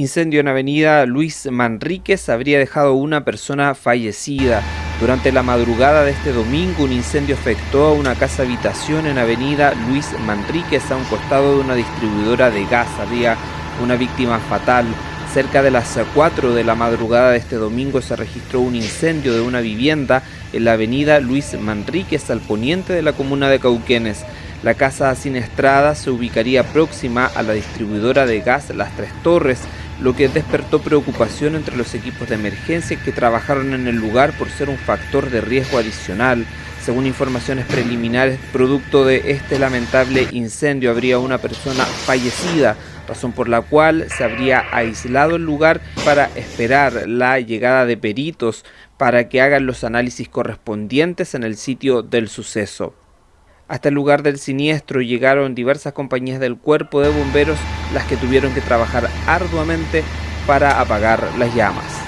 Incendio en avenida Luis Manríquez habría dejado una persona fallecida. Durante la madrugada de este domingo, un incendio afectó a una casa habitación en avenida Luis Manríquez, a un costado de una distribuidora de gas. Había una víctima fatal. Cerca de las 4 de la madrugada de este domingo se registró un incendio de una vivienda en la avenida Luis Manríquez, al poniente de la comuna de Cauquenes. La casa siniestrada se ubicaría próxima a la distribuidora de gas Las Tres Torres, lo que despertó preocupación entre los equipos de emergencia que trabajaron en el lugar por ser un factor de riesgo adicional. Según informaciones preliminares, producto de este lamentable incendio habría una persona fallecida, razón por la cual se habría aislado el lugar para esperar la llegada de peritos para que hagan los análisis correspondientes en el sitio del suceso. Hasta el lugar del siniestro llegaron diversas compañías del cuerpo de bomberos las que tuvieron que trabajar arduamente para apagar las llamas.